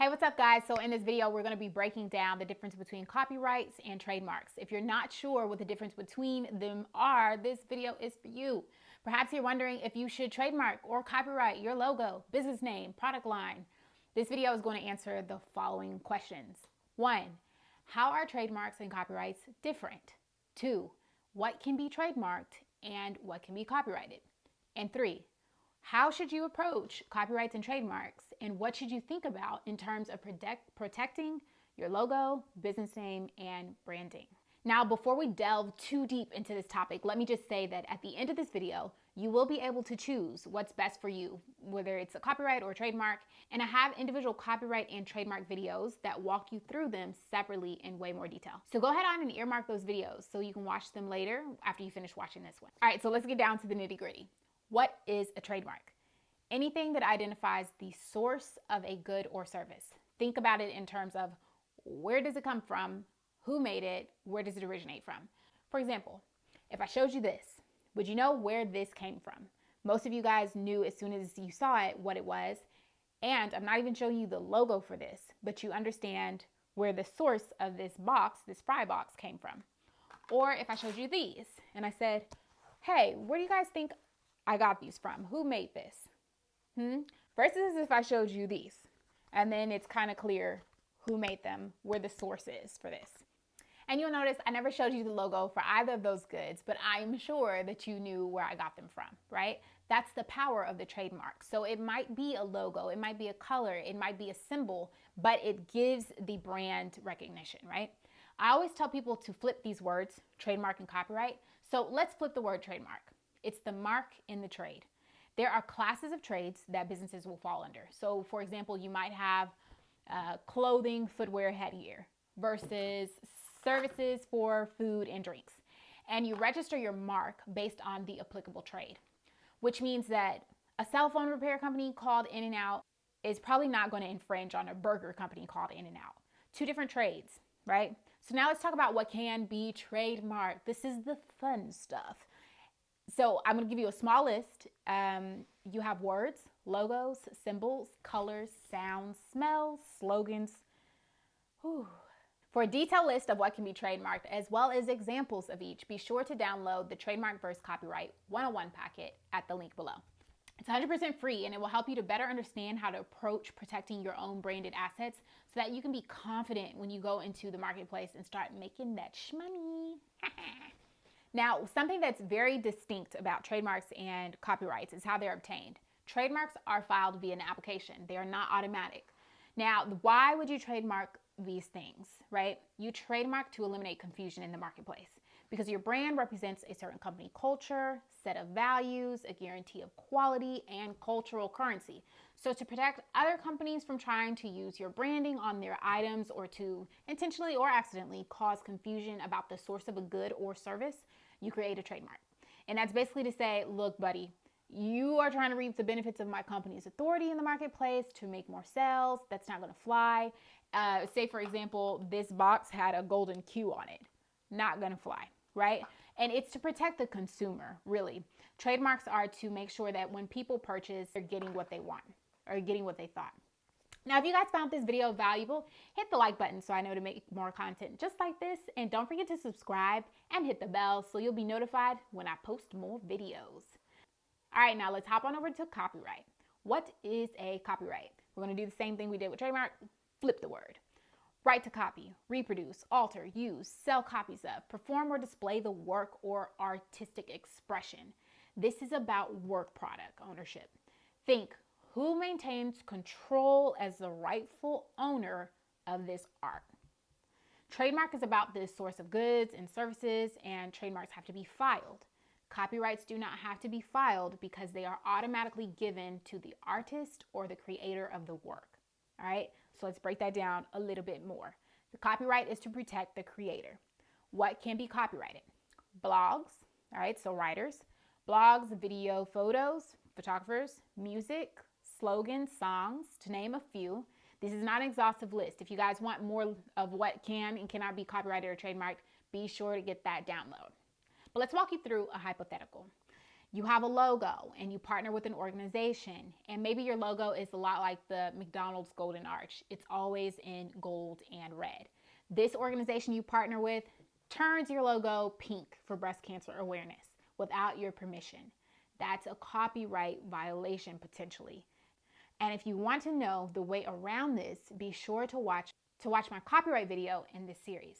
Hey, what's up guys? So in this video, we're gonna be breaking down the difference between copyrights and trademarks. If you're not sure what the difference between them are, this video is for you. Perhaps you're wondering if you should trademark or copyright your logo, business name, product line. This video is going to answer the following questions. One, how are trademarks and copyrights different? Two, what can be trademarked and what can be copyrighted? And three, how should you approach copyrights and trademarks? And what should you think about in terms of protect, protecting your logo, business name, and branding? Now, before we delve too deep into this topic, let me just say that at the end of this video, you will be able to choose what's best for you, whether it's a copyright or a trademark. And I have individual copyright and trademark videos that walk you through them separately in way more detail. So go ahead on and earmark those videos so you can watch them later after you finish watching this one. All right, so let's get down to the nitty gritty. What is a trademark? Anything that identifies the source of a good or service. Think about it in terms of where does it come from, who made it, where does it originate from. For example, if I showed you this, would you know where this came from? Most of you guys knew as soon as you saw it what it was. And I'm not even showing you the logo for this, but you understand where the source of this box, this fry box came from. Or if I showed you these and I said, hey, where do you guys think I got these from? Who made this? Hmm? Versus if I showed you these, and then it's kind of clear who made them, where the source is for this. And you'll notice I never showed you the logo for either of those goods, but I'm sure that you knew where I got them from, right? That's the power of the trademark. So it might be a logo, it might be a color, it might be a symbol, but it gives the brand recognition, right? I always tell people to flip these words, trademark and copyright. So let's flip the word trademark. It's the mark in the trade. There are classes of trades that businesses will fall under. So for example, you might have uh, clothing, footwear, headgear versus services for food and drinks. And you register your mark based on the applicable trade, which means that a cell phone repair company called In-N-Out is probably not going to infringe on a burger company called In-N-Out. Two different trades, right? So now let's talk about what can be trademarked. This is the fun stuff. So I'm going to give you a small list. Um, you have words, logos, symbols, colors, sounds, smells, slogans. Whew. For a detailed list of what can be trademarked, as well as examples of each, be sure to download the Trademark versus Copyright 101 packet at the link below. It's 100% free and it will help you to better understand how to approach protecting your own branded assets so that you can be confident when you go into the marketplace and start making that shmoney. Now, something that's very distinct about trademarks and copyrights is how they're obtained. Trademarks are filed via an application. They are not automatic. Now, why would you trademark these things, right? You trademark to eliminate confusion in the marketplace because your brand represents a certain company culture, set of values, a guarantee of quality, and cultural currency. So to protect other companies from trying to use your branding on their items or to intentionally or accidentally cause confusion about the source of a good or service, you create a trademark. And that's basically to say, look, buddy, you are trying to reap the benefits of my company's authority in the marketplace to make more sales. That's not going to fly. Uh, say, for example, this box had a golden Q on it. Not going to fly, right? And it's to protect the consumer, really. Trademarks are to make sure that when people purchase, they're getting what they want or getting what they thought. Now, if you guys found this video valuable, hit the like button so I know to make more content just like this. And don't forget to subscribe and hit the bell so you'll be notified when I post more videos. All right, now let's hop on over to copyright. What is a copyright? We're gonna do the same thing we did with trademark, flip the word. Right to copy, reproduce, alter, use, sell copies of, perform or display the work or artistic expression. This is about work product ownership. Think who maintains control as the rightful owner of this art. Trademark is about the source of goods and services, and trademarks have to be filed. Copyrights do not have to be filed because they are automatically given to the artist or the creator of the work. All right, so let's break that down a little bit more. The copyright is to protect the creator. What can be copyrighted? Blogs, all right, so writers, blogs, video, photos, photographers, music, slogans, songs, to name a few. This is not an exhaustive list. If you guys want more of what can and cannot be copyrighted or trademarked, be sure to get that download. But let's walk you through a hypothetical. You have a logo and you partner with an organization, and maybe your logo is a lot like the McDonald's Golden Arch. It's always in gold and red. This organization you partner with turns your logo pink for breast cancer awareness without your permission. That's a copyright violation potentially. And if you want to know the way around this, be sure to watch to watch my copyright video in this series.